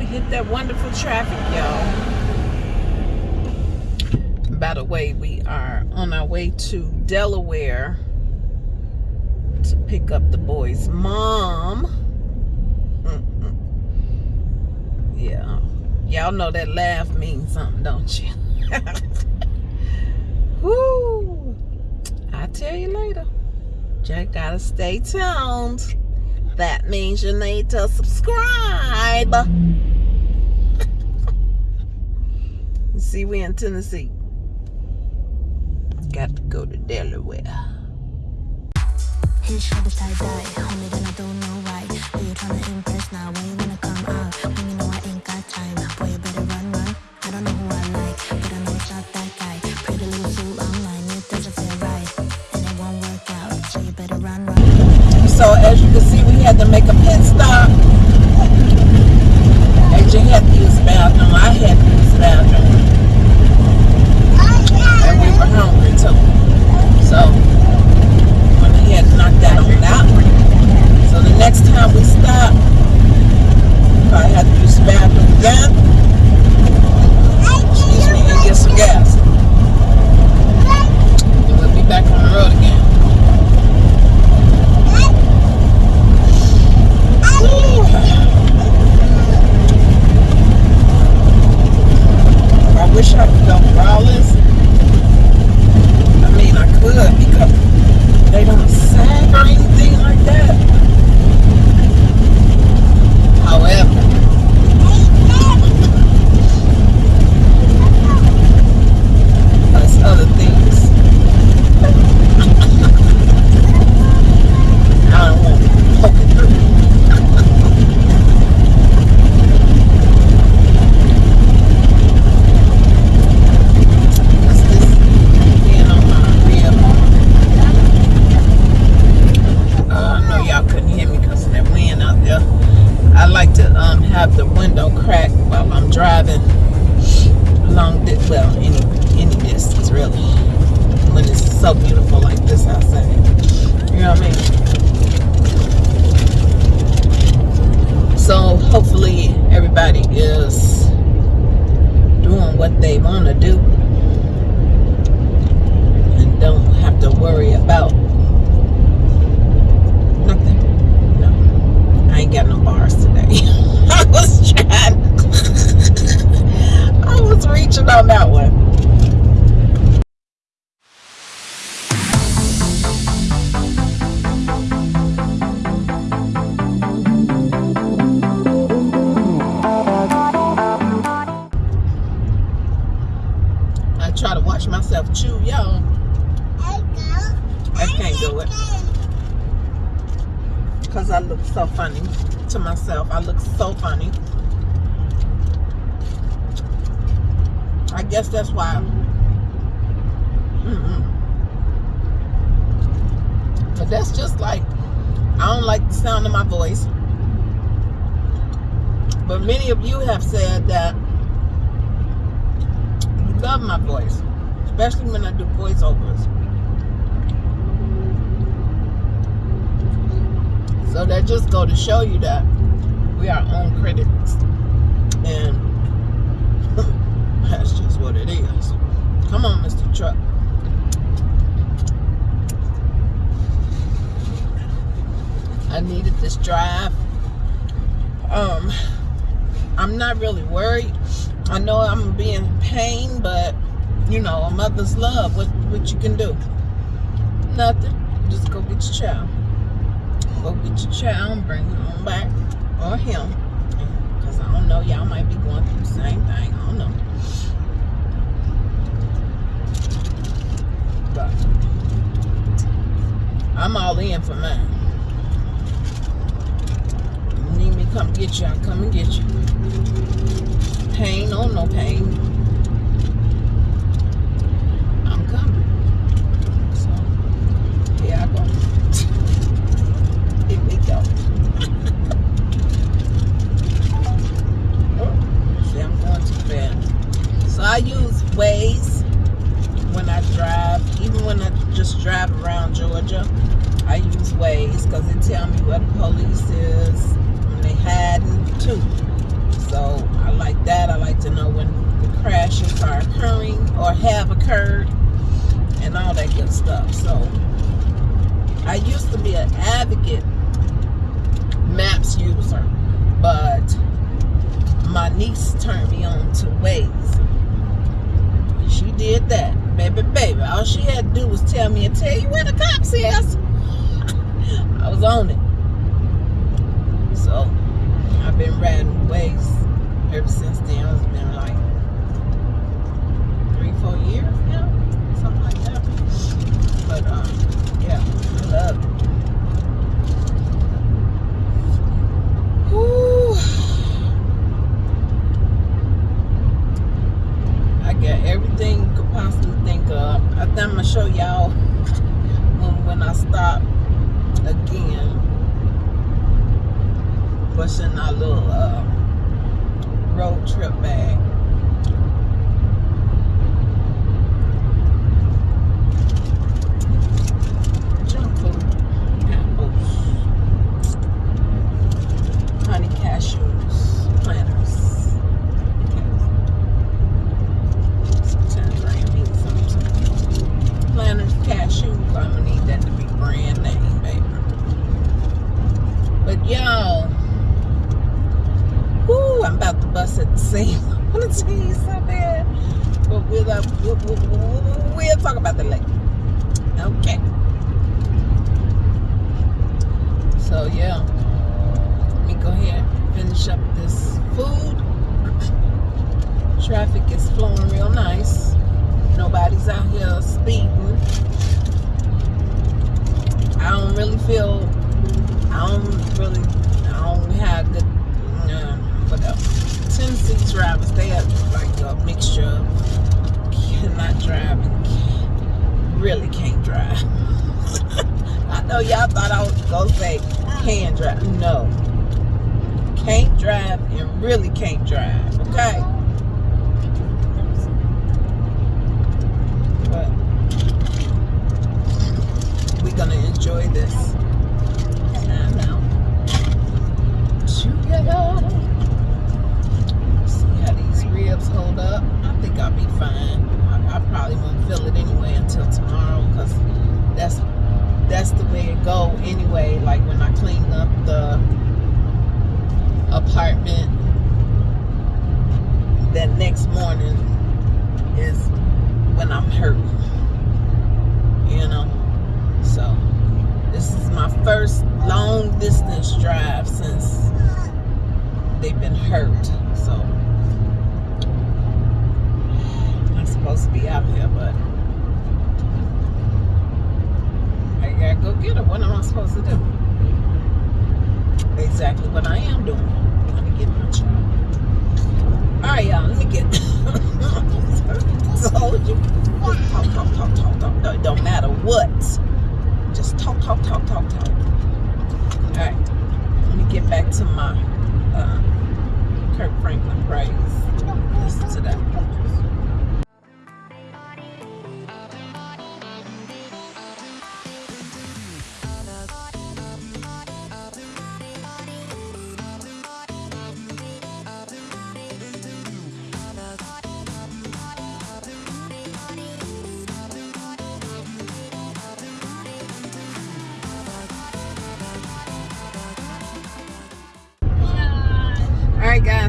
we hit that wonderful traffic, y'all. By the way, we are on our way to Delaware to pick up the boy's mom. Yeah. Y'all know that laugh means something, don't you? Woo! I'll tell you later. Just gotta stay tuned. That means you need to subscribe. See, we in Tennessee. Got to go to Delaware. his shoulders tie dye. Homie, then I don't know why. Who you tryna impress now? When you wanna come out? When you know I ain't got time. Boy, you better run, run. I don't know who I like, but I know it's not that guy. Pretty little fool online, it doesn't feel right. And it won't work out, so you better run, run. So as you can see, to show you that we are own critics. And that's just what it is. Come on, Mr. Truck. I needed this drive. Um, I'm not really worried. I know I'm being in pain, but you know, a mother's love. What what you can do? Nothing. Just go get your child. Go get your child and bring him on back, or him. Cause I don't know, y'all might be going through the same thing. I don't know. But I'm all in for mine. You need me come get you, I'll come and get you. Pain or no pain. I'm coming. So, here I go. here we go. oh, see, I'm going too fast. So I use Waze when I drive, even when I just drive around Georgia. I use Waze because it tell me where the police is when they hiding too. So I like that. I like to know when the crashes are occurring or have occurred and all that good stuff. So I used to be an advocate maps user, but my niece turned me on to Waze. She did that. Baby, baby. All she had to do was tell me and tell you where the cops is. I was on it. So I've been riding Waze ever since then. It's been like three, four years now, something like that. But um, yeah, I love it. Whew. I got everything could possibly think. I think I'm gonna show y'all when, when I stop again. In our little uh, road trip bag. Junk food, honey cashews, planters. Sometimes I ain't need some planters, cashews. I'm gonna need baby. But y'all, whoo, I'm about to bust at the seam. I want to tell you so bad, but we'll, uh, we'll, we'll, we'll talk about that later. Okay. So yeah, let me go ahead and finish up this food. Traffic is flowing real nice. Nobody's out here speeding. I don't really feel. I don't really. I don't have good. Uh, whatever. Tennessee drivers, they are like a mixture of cannot drive and can, really can't drive. I know y'all thought I was gonna say can drive. No. Can't drive and really can't drive. Okay. But we're gonna enjoy this time out together. See how these ribs hold up. I think I'll be fine. I, I probably won't feel it anyway until tomorrow because that's that's the way it go anyway. Like when I clean up the apartment, that next morning is I'm. You know? So this is my first long distance drive since they've been hurt.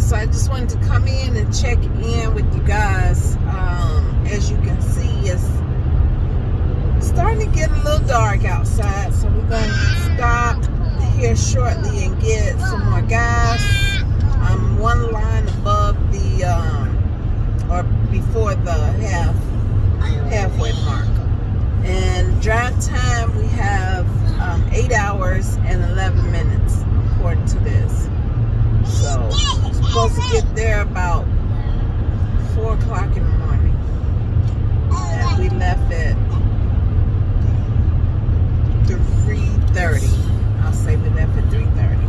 So I just wanted to come in and check in with you guys. Um, as you can see, it's starting to get a little dark outside, so we're gonna stop here shortly and get some more gas. I'm one line above the um, or before the half halfway mark. And drive time we have um, eight hours and 11 minutes according to this supposed to get there about 4 o'clock in the morning. And we left at 3.30. I'll say we left at 3.30.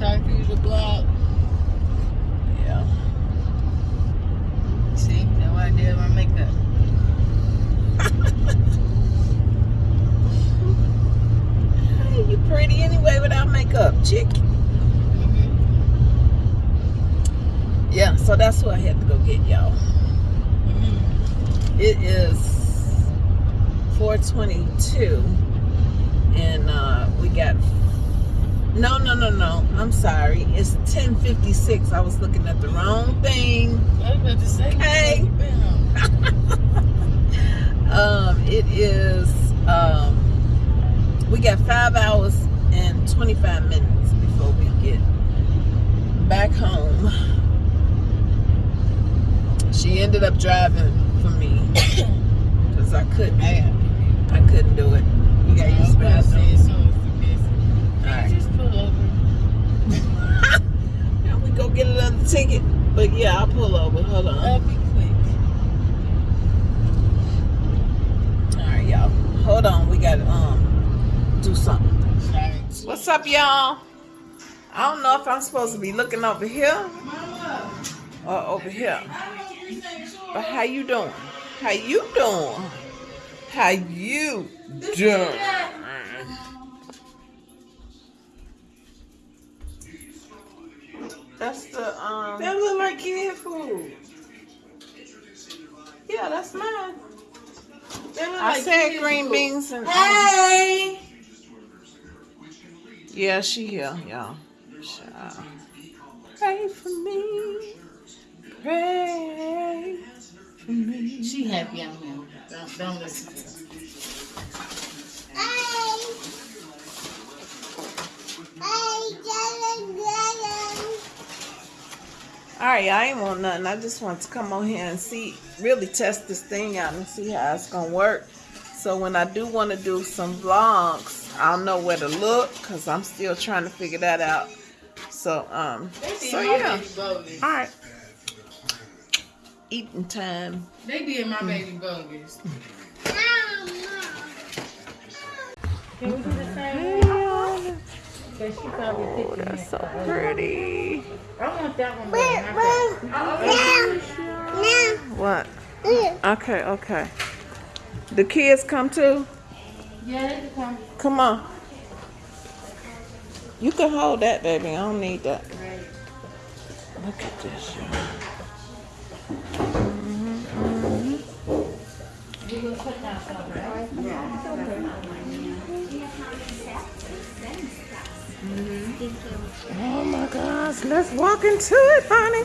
Time for you to block. Yeah. See, that's why I did my makeup. Hey, you pretty anyway without makeup, chick. Yeah, so that's what I had to go get, y'all. It is 422 and uh, we got no no no no. I'm sorry. It's 1056 i was looking at the wrong thing. I was about to say, Hey. where you been? um it is um we got five hours and 25 minutes before we get back home. She ended up driving for me. Because i couldn't I couldn't do it. You got I was used to about to say, it as soon as the business. Alright. Just pull over. now we go get another ticket but yeah i'll pull over hold on I'll be quick. all right y'all hold on we gotta um do something. What's up, y'all? I don't know if I'm supposed to be looking over here or over here. But how you doing? How you doing? How you doing? That's the um. That look like kid food. Yeah, that's mine. That look I like said kid green food. beans and. um, Hey! Yeah, she here, y'all. Child. Pray for me. Pray for me. She happy I'm here. Don't, don't listen to her. All right, I ain't want nothing. I just want to come on here and see, really test this thing out and see how it's gonna work. So when I do want to do some vlogs, I'll know where to look because I'm still trying to figure that out. So um, so yeah. All right, eating time. They did my baby bogus. Can we do the same one? Because she probably Oh, thinking that's so that. pretty. I want that one better. What? Okay, okay. The kids come too. Yeah, they can come. Come on. You can hold that, baby. I don't need that. Right. Look at this, y'all. Mm-hmm, mm-hmm. You will put that stuff, right? Oh gosh, let's walk into it, honey.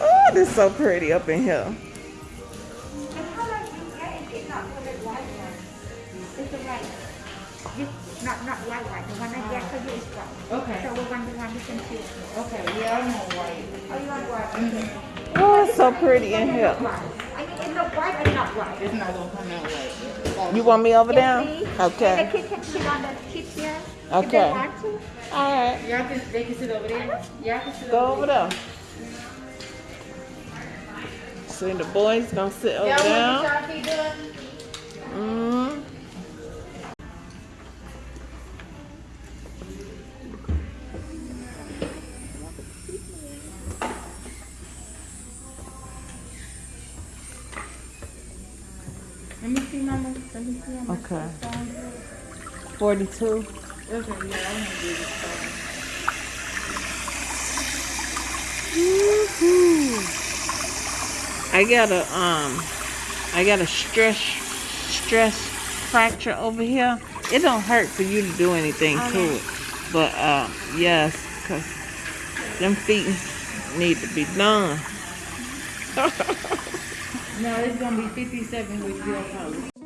Oh, this is so pretty up in here. The color you get is not the white one. It's the white. Not not white white. The one I get for you is white. Okay. So we want the one you can choose. Okay, yeah, I'm on white. Oh, you want white? Mm-hmm. Okay. Oh, it's so pretty in here. I mean, it's not white and not white. It's not gonna come out white. You want me over there? Yes, please. Okay. And the kids can sit on the kids here. Okay. They want to. All right. Y'all can, they can sit over there? Y'all can sit Go over there. See, the boys gonna sit over there. the Sharpie done? Mm. Let me see, mama. Let me see. Mama. Okay. Forty-two. Okay, yeah, I want to do this phone. I got a um, I got a stress stress fracture over here. It don't hurt for you to do anything to it, but uh, yes, cause them feet need to be done. No, it's gonna be 57 with zero colors.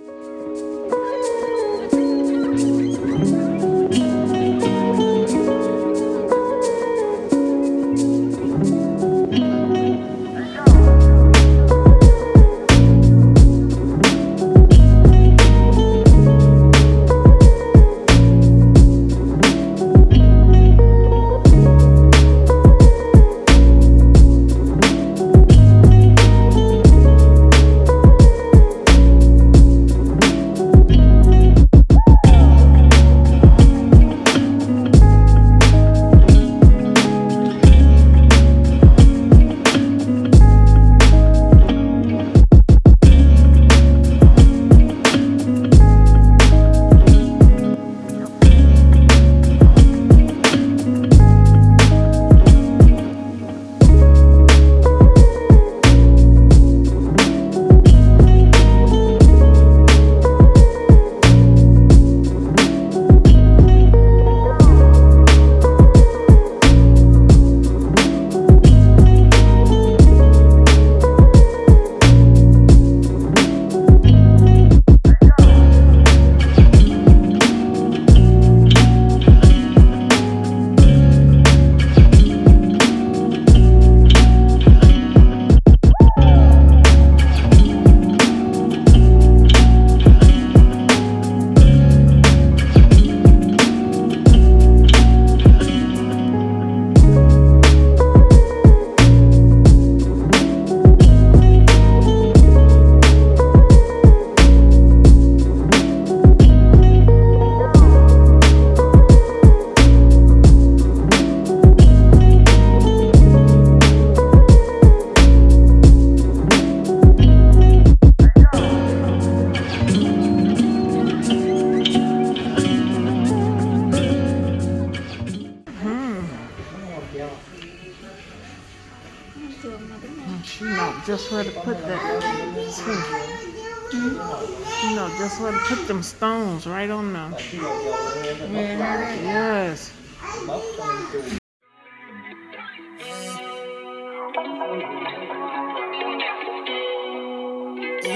I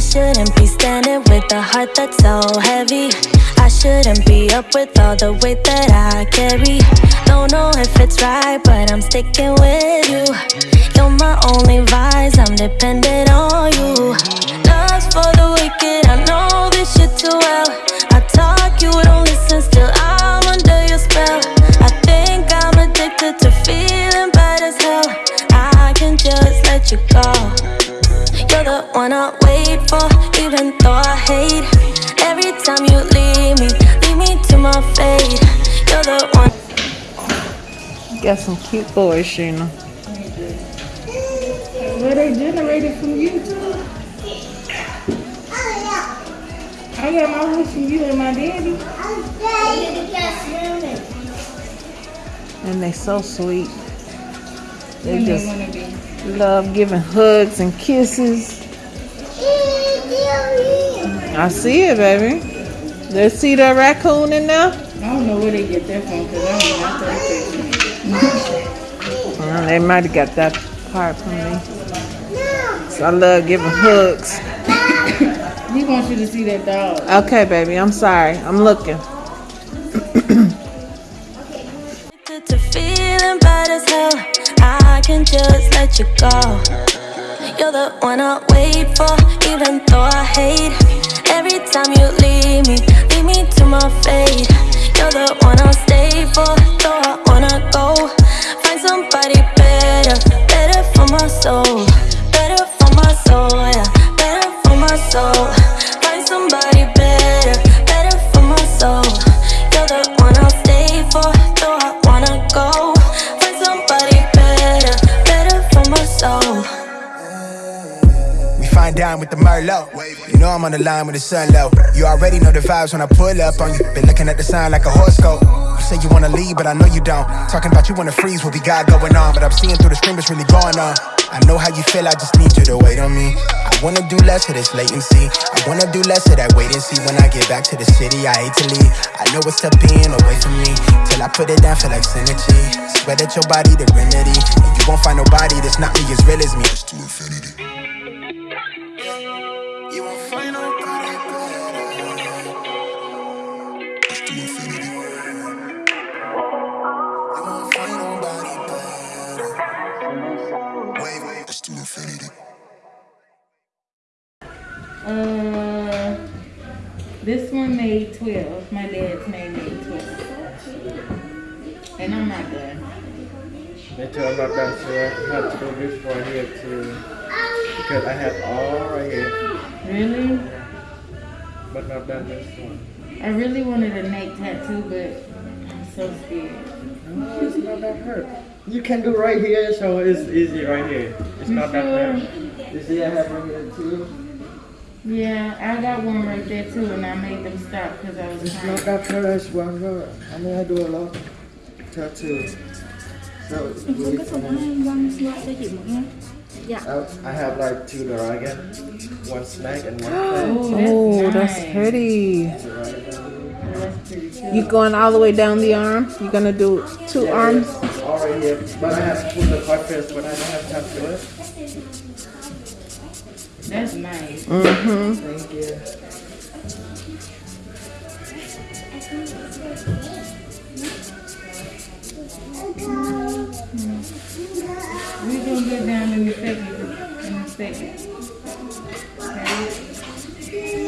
shouldn't be standing with a heart that's so heavy. I shouldn't be up with all the weight that I carry. Don't know if it's right, but I'm sticking with you. You're my only vice, I'm dependent on you. The one I wait for, even though I hate. Every time you leave me, leave me to my fate. You're the one. Got some cute boys, Sheena. Where Well, they generated from you too. I got my wish from you and my daddy. And they're so sweet. They just love giving hugs and kisses. I see it, baby. Let's see that raccoon in there. I don't know where they get that from because I don't know. I Well, they might have got that part from me. So I love giving hugs. He wants you to see that dog. Okay, baby, I'm sorry. I'm looking. to feeling bad as hell. I can just let you go. You're the one I wait for, even though I hate. Every time you leave me, leave me to my fate. You're the one I'll stay for, though I wanna go. Find somebody better, better for my soul. Better for my soul, yeah, better for my soul. The Merlot. You know I'm on the line with the sun low. You already know the vibes when I pull up on you. Been looking at the sign like a horoscope. You say you wanna leave, but I know you don't. Talking about you wanna freeze what we got going on. But I'm seeing through the screen what's really going on. I know how you feel, I just need you to wait on me. I wanna do less of this latency. I wanna do less of that wait and see when I get back to the city. I hate to leave. I know it's tough being away from me. Till I put it down, feel like synergy. Swear that your body the remedy. And you won't find nobody that's not me as real as me. Just infinity. Uh, this one made 12. My dad's made made 12. And I'm not done. Me too, I'm not done, so I have to do this one here too. Because I have all right here, Really? but not done this one. I really wanted a neck tattoo, but I'm so scared. No, it's not that hurt. You can do right here, so it's easy right here. It's You not that sure? hurt. You see I have right here too? Yeah, I got one right there too, and I made them stop because I was It's crying. not that hurt as one girl. I mean, I do a lot tattoos. So, it's really fun. I, I have like two dragon, one snake and one oh, thing. Oh, that's, Oh, nice. pretty. That's pretty too. You going all the way down the arm? You're gonna do two arms? All right here, but I have to put the part first, but I don't have time to do it. That's nice. Mm-hmm. Thank you. We're gonna get down in a second. In a second. Okay.